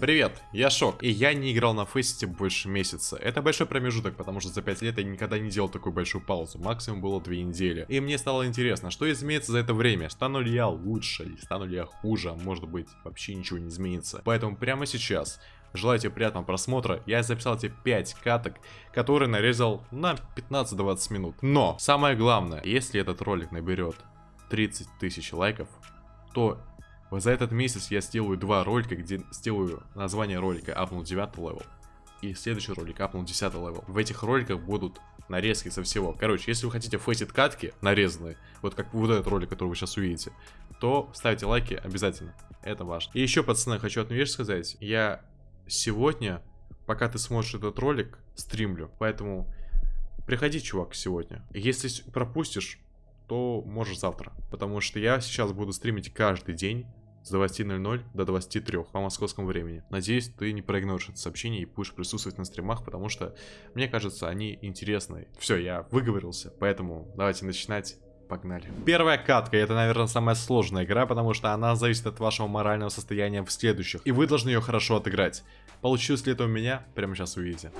Привет, я Шок, и я не играл на Фейсите больше месяца. Это большой промежуток, потому что за 5 лет я никогда не делал такую большую паузу, максимум было 2 недели. И мне стало интересно, что изменится за это время, стану ли я лучше, или стану ли я хуже, а может быть вообще ничего не изменится. Поэтому прямо сейчас Желаю тебе приятного просмотра. Я записал тебе 5 каток, которые нарезал на 15-20 минут. Но, самое главное, если этот ролик наберет 30 тысяч лайков, то за этот месяц я сделаю два ролика, где сделаю название ролика апнул 9 level. И следующий ролик апнул 10 level. В этих роликах будут нарезки со всего. Короче, если вы хотите Faceit катки нарезанные, вот как вот этот ролик, который вы сейчас увидите, то ставьте лайки обязательно. Это важно. И еще, пацаны, хочу одну вещь сказать. Я сегодня, пока ты смотришь этот ролик, стримлю. Поэтому приходи, чувак, сегодня. Если пропустишь, то можешь завтра. Потому что я сейчас буду стримить каждый день с 20.00 до 23 по московскому времени. Надеюсь, ты не проигноришь это сообщение и будешь присутствовать на стримах, потому что, мне кажется, они интересные. Все, я выговорился, поэтому давайте начинать. Погнали. Первая катка, это, наверное, самая сложная игра, потому что она зависит от вашего морального состояния в следующих. И вы должны ее хорошо отыграть. Получилось ли это у меня? Прямо сейчас увидите.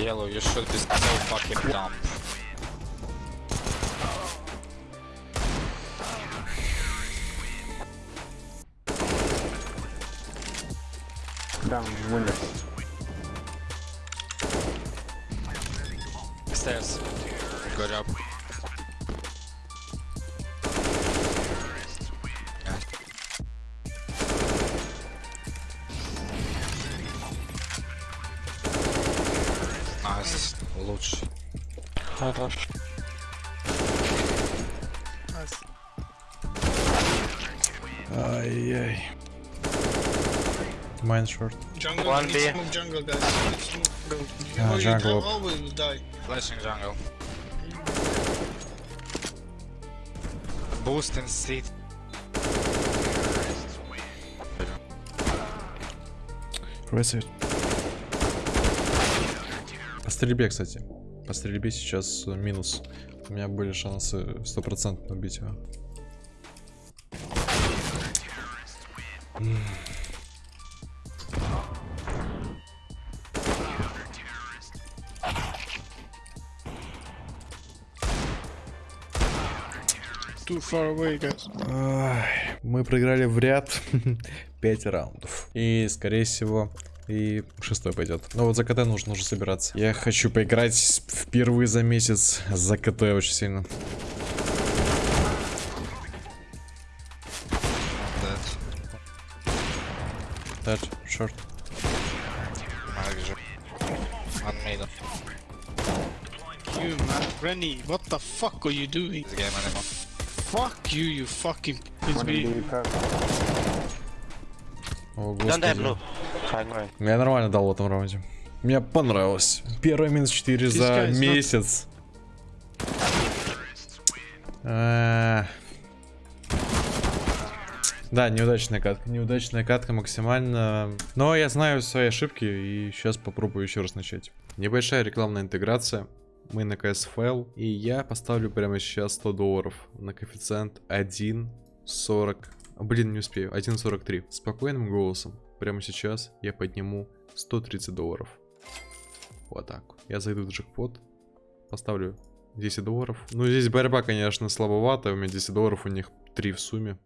Yellow, you should be so fucking dumb. Down, window. Stairs. Good job. Nice. Лучше. Хорош. Ай-яй. Mine short. Jungle, One B. smoke jungle, guys. Smoke. Ah, oh, you jungle. die. Oh, we will die. Flashing jungle. Boost in seat. Reset. По стрельбе, кстати. По стрельбе сейчас э, минус. У меня были шансы стопроцентно убить его. Too far away, guys. Ай, Мы проиграли в ряд 5 раундов. И, скорее всего, и шестой пойдет. Но вот за КТ нужно уже собираться. Я хочу поиграть впервые за месяц за КТ очень сильно. Dead. Тач, шорт. You, man. Rennie, what the fuck are you doing? This game anymore. Fuck you, you fucking... О, господи. right. Я нормально дал в этом раунде. Мне понравилось. Первый минус 4 за месяц. А. Да, неудачная катка. Неудачная катка максимально. Но я знаю свои ошибки и сейчас попробую еще раз начать. Небольшая рекламная интеграция. Мы на CSFL. И я поставлю прямо сейчас 100 долларов на коэффициент 1.40. Блин, не успею. 1.43. Спокойным голосом. Прямо сейчас я подниму 130 долларов. Вот так. Я зайду в джекпот. Поставлю 10 долларов. Ну, здесь борьба, конечно, слабоватая. У меня 10 долларов, у них 3 в сумме.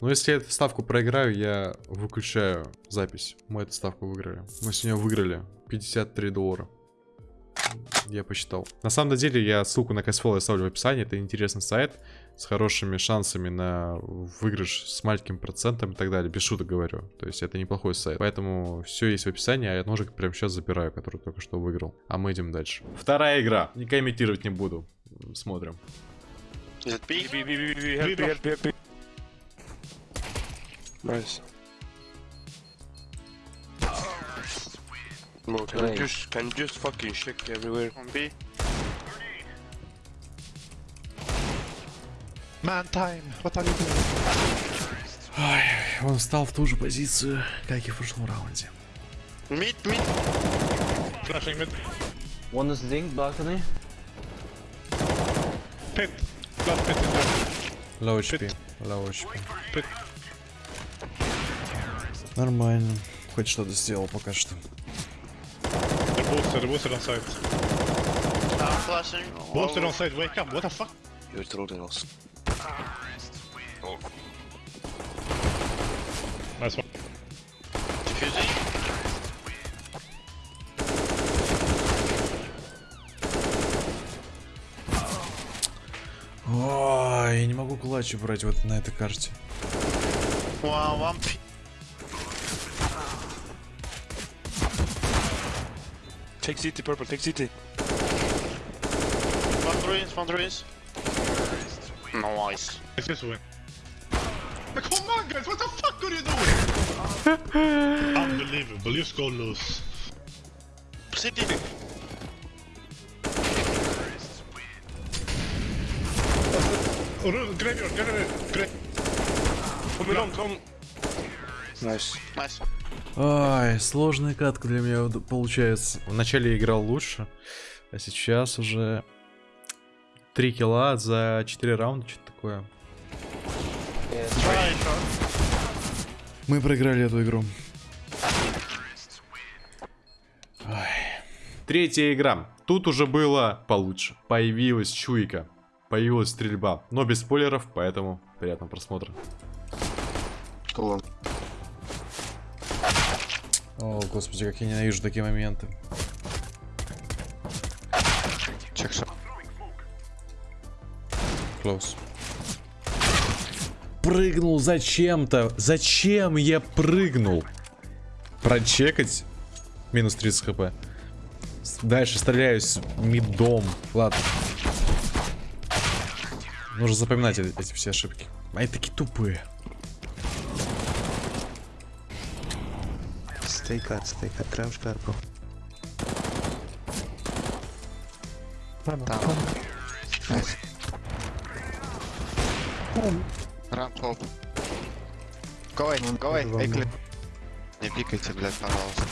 Но если я эту ставку проиграю, я выключаю запись. Мы эту ставку выиграли. Мы сегодня выиграли 53 доллара. Я посчитал. На самом деле, я ссылку на CashFlow оставлю в описании. Это интересный сайт с хорошими шансами на выигрыш с маленьким процентом и так далее. Без шуток говорю. То есть это неплохой сайт. Поэтому все есть в описании, а я ножик прямо сейчас забираю, который только что выиграл. А мы идем дальше. Вторая игра. Не комментировать не буду. Смотрим. It Bro, can you just can you just fucking shake everywhere? On B. Man time, what are you doing? Ай, он встал в ту же позицию, как и в прошлом раунде. Mid, mid. Flashing mid. One is linked balcony. Pit. Last pit in there. Low HP, low HP. Pit. Нормально. Хоть что-то сделал пока что. They're boosted on site. I'm flashing. Boosted on site, wake up, what the fuck? You're trolling us. Nice one. Diffusing. Ой, я не могу клатч брать вот на этой карте. One, one Take CT, purple, take CT. One ruins, one ruins. Nice. It's this win. Come on guys, what the fuck are you doing? Unbelievable, you score loose. City. Oh, no, graveyard, graveyard, gra- Come along, come. Nice. Nice. Ай, сложная катка для меня получается. Вначале играл лучше, а сейчас уже 3 килла за 4 раунда, что-то такое. Мы проиграли эту игру. Третья игра. Тут уже было получше. Появилась чуйка. Появилась стрельба. Но без спойлеров, поэтому приятного просмотра. О, господи, как я ненавижу такие моменты. Shot. Close. Прыгнул зачем-то. Зачем я прыгнул? Прочекать. Минус 30 хп. Дальше стреляюсь мидом. Ладно. Нужно запоминать э- эти все ошибки. Они такие тупые. Stay cut, stay cut, crouch cut, bro. Down. Nice. Run top. Go away, go away, эй, клип. Не пикайте, блядь, пожалуйста.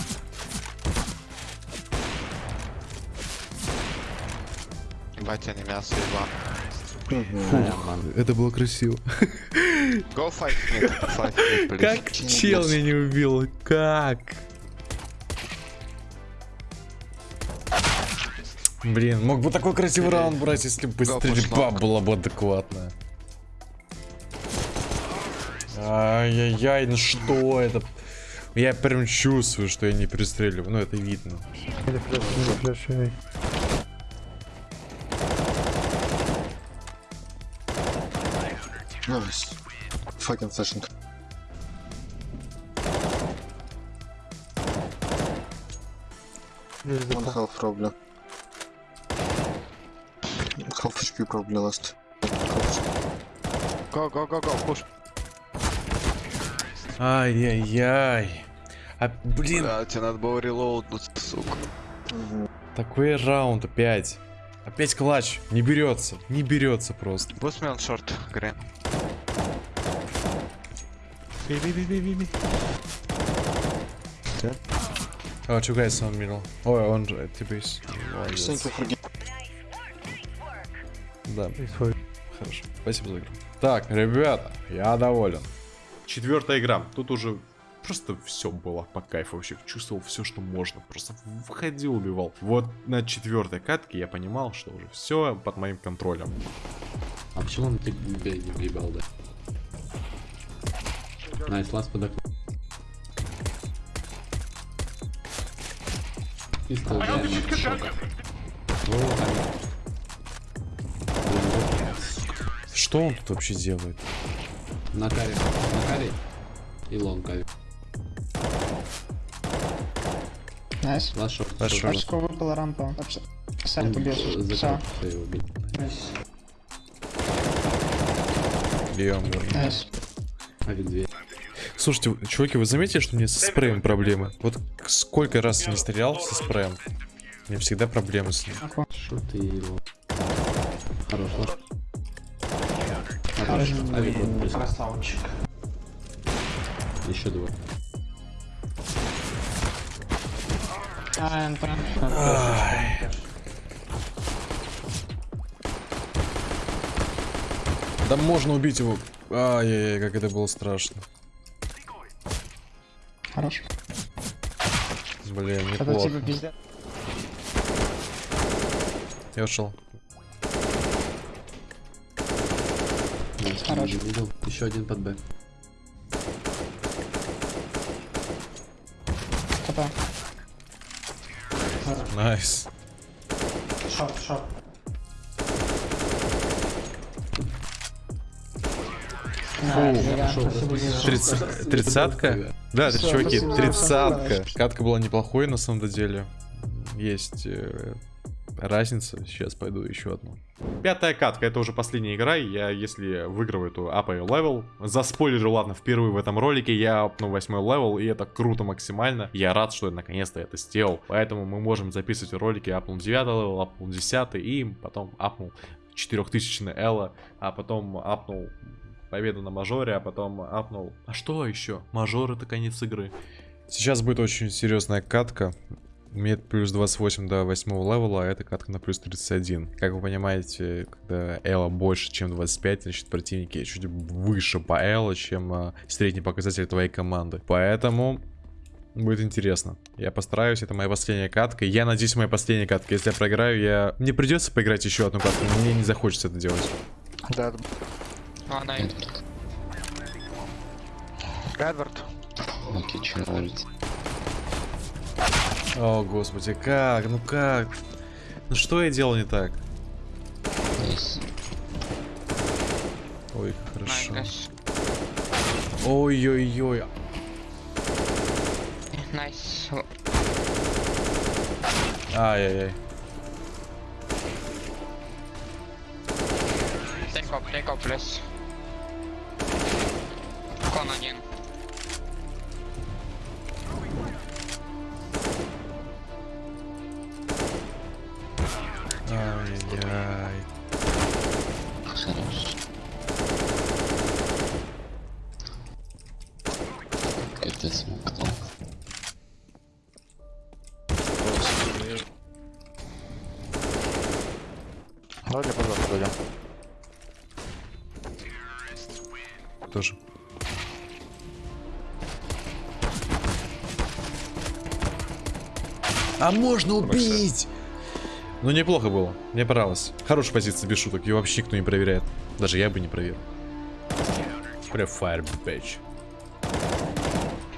Ебать, не мясо, ебан. Это было красиво. Go fight me, fight me, please. Как чел меня не убил? Как? Блин, мог бы такой красивый раунд брать, если бы стрельба была бы адекватная. Ай-яй-яй, ну что это? Я прям чувствую, что я не перестреливаю, ну это видно. Fucking flashing. One probably. Half HP probably last. Go, go, go, go, push. Ай-яй-яй. А, блин, Бля, тебе надо было релоуднуть, сука. такой раунд опять. Опять клатч. Не берется. Не берется просто. Boost me on short, green. Oh, two guys on middle. Thank you for getting Да. Хорошо. Спасибо за игру. Так, ребята, я доволен. Четвертая игра. Тут уже просто все было по кайфу. Вообще чувствовал все, что можно. Просто входил, убивал. Вот на четвертой катке я понимал, что уже все под моим контролем. А почему он ты не въебал, да? Nice, last под окном. Пистол, да, Что он тут вообще делает? На каре, на каре и лонг каре. Найс. Лаз шорт. Очко выпала рампа. Вообще. Убежишь. закрыл, Все. что его убить. Бьем. Найс. Авик 2. Слушайте, чуваки, вы заметили, что у меня со спреем проблемы? Вот сколько раз я не стрелял со спреем, у меня всегда проблемы с ним. Что ты его? Хорош, Авик вот. Красавчик. Еще два. А. Да можно убить его. Ай-яй-яй, как это было страшно. Хорош. Блин, Это неплохо. типа пиздец. Я ушел. Хорош. middle. Еще один под Б. КП. Nice. Шоп, шоп. Тридцать- Тридцатка? Да, чуваки, тридцатка. Катка была неплохой на самом деле. Есть э, разница. Сейчас пойду еще одну. Пятая катка, это уже последняя игра. Я, если выиграю эту апаю level, заспойлерю, ладно, впервые в этом ролике, я апну восьмой level, и это круто максимально. Я рад, что я наконец-то это сделал. Поэтому мы можем записывать ролики, апнул 9 level, апнул 10 и потом апнул 4000 Элла, а потом апнул победу на мажоре, а потом апнул. А что еще? Мажор это конец игры. Сейчас будет очень серьезная катка. У меня плюс 28 до 8 левела, а эта катка на плюс 31. Как вы понимаете, когда Элла больше, чем 25, значит противники чуть выше по Элла, чем а, средний показатель твоей команды. Поэтому будет интересно. Я постараюсь, это моя последняя катка. Я надеюсь, моя последняя катка. Если я проиграю, я... Мне придется поиграть еще одну катку, но мне не захочется это делать. Dead. Эдвард. Окей, че нравится. О, господи, как? Ну как? Ну что я делал не так? Ой, как хорошо. Ой-ой-ой. Nice. Ай-яй-яй. Take off, take off, please. Ай-яй-яй. Хорош. Капец смоктал. Давайте пожалуйста дойдем. Тоже. А можно убить! Ну, неплохо было. Мне понравилось. Хорошая позиция, без шуток. Ее вообще никто не проверяет. Даже я бы не проверил. Прям fire, bitch.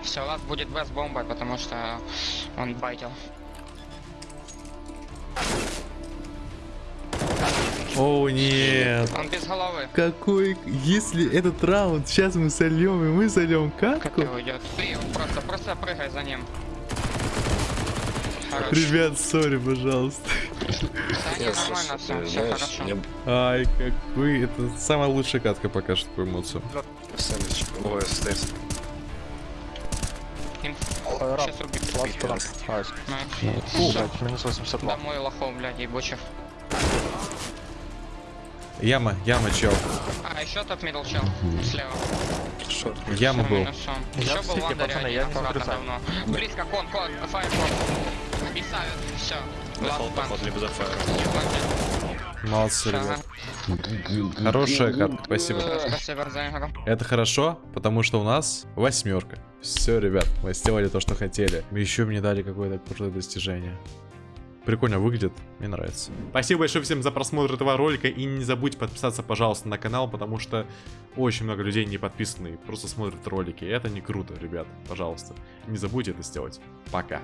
Все, у вас будет без бомбой, потому что он байтил. О, нет. Он без головы. Какой... Если этот раунд сейчас мы сольем, и мы сольем Как катку... ты уйдет? Ты просто, просто прыгай за ним. Ребят, сори, пожалуйста. Да, не, нормально, все, все хорошо. Ай, какой... Это самая лучшая катка пока что по эмоциям. Сейчас убить. Всё. блядь, минус 82. Домой лохов, блядь, ебучих. Яма, яма, чел. А, еще top middle чел. Слева. Яма был. Еще был один, я не аккуратно давно. Близко, кон, кон, фаерфорс. И ставят, все. Молодцы, ребят. Хорошая катка, спасибо. Спасибо за игру. Это хорошо, потому что у нас восьмерка. Все, ребят, мы сделали то, что хотели. Еще мне дали какое-то крутое достижение. Прикольно выглядит, мне нравится. Спасибо большое всем за просмотр этого ролика. И не забудьте подписаться, пожалуйста, на канал, потому что очень много людей не подписаны и просто смотрят ролики. И это не круто, ребят. Пожалуйста, не забудьте это сделать. Пока.